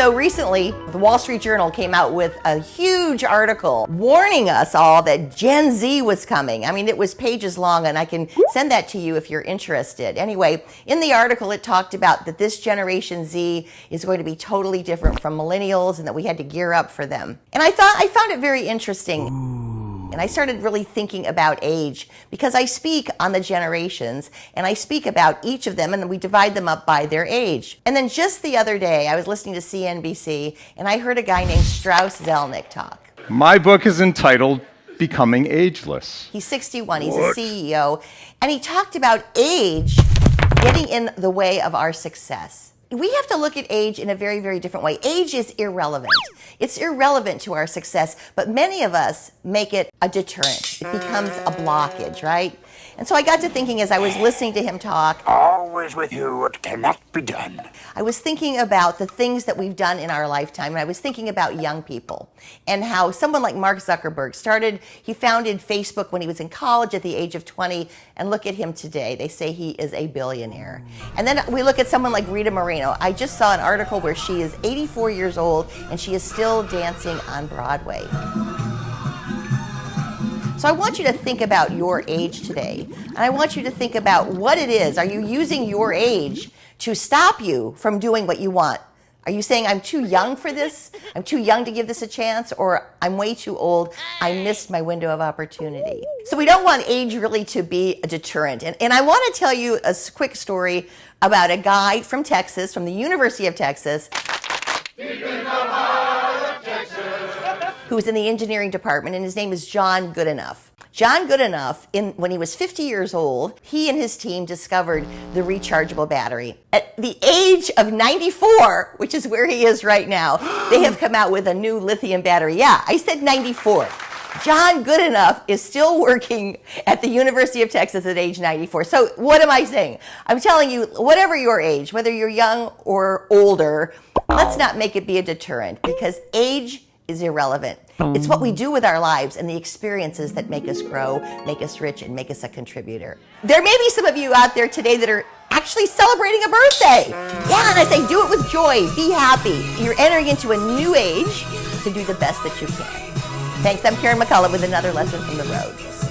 So recently, the Wall Street Journal came out with a huge article warning us all that Gen Z was coming. I mean, it was pages long, and I can send that to you if you're interested. Anyway, in the article, it talked about that this Generation Z is going to be totally different from millennials and that we had to gear up for them. And I thought I found it very interesting. And I started really thinking about age because I speak on the generations and I speak about each of them and we divide them up by their age. And then just the other day, I was listening to CNBC and I heard a guy named Strauss Zelnick talk. My book is entitled Becoming Ageless. He's 61, he's what? a CEO, and he talked about age getting in the way of our success we have to look at age in a very, very different way. Age is irrelevant. It's irrelevant to our success, but many of us make it a deterrent. It becomes a blockage, right? And so I got to thinking as I was listening to him talk. Always with you, it cannot be done. I was thinking about the things that we've done in our lifetime, and I was thinking about young people and how someone like Mark Zuckerberg started, he founded Facebook when he was in college at the age of 20, and look at him today. They say he is a billionaire. And then we look at someone like Rita Moreno. I just saw an article where she is 84 years old and she is still dancing on Broadway. So I want you to think about your age today. And I want you to think about what it is. Are you using your age to stop you from doing what you want? Are you saying I'm too young for this? I'm too young to give this a chance? Or I'm way too old. I missed my window of opportunity. So we don't want age really to be a deterrent. And, and I want to tell you a quick story about a guy from Texas, from the University of Texas who was in the engineering department, and his name is John Goodenough. John Goodenough, in, when he was 50 years old, he and his team discovered the rechargeable battery. At the age of 94, which is where he is right now, they have come out with a new lithium battery. Yeah, I said 94. John Goodenough is still working at the University of Texas at age 94. So what am I saying? I'm telling you, whatever your age, whether you're young or older, let's not make it be a deterrent because age is irrelevant. It's what we oh. do with our lives and the experiences that make us grow, make us rich, and make us a contributor. There may be some of you out there today that are actually celebrating a birthday. Yeah, and I say do it with joy, be happy. You're entering into a new age to do the best that you can. Thanks, I'm Karen McCullough with another lesson from the road.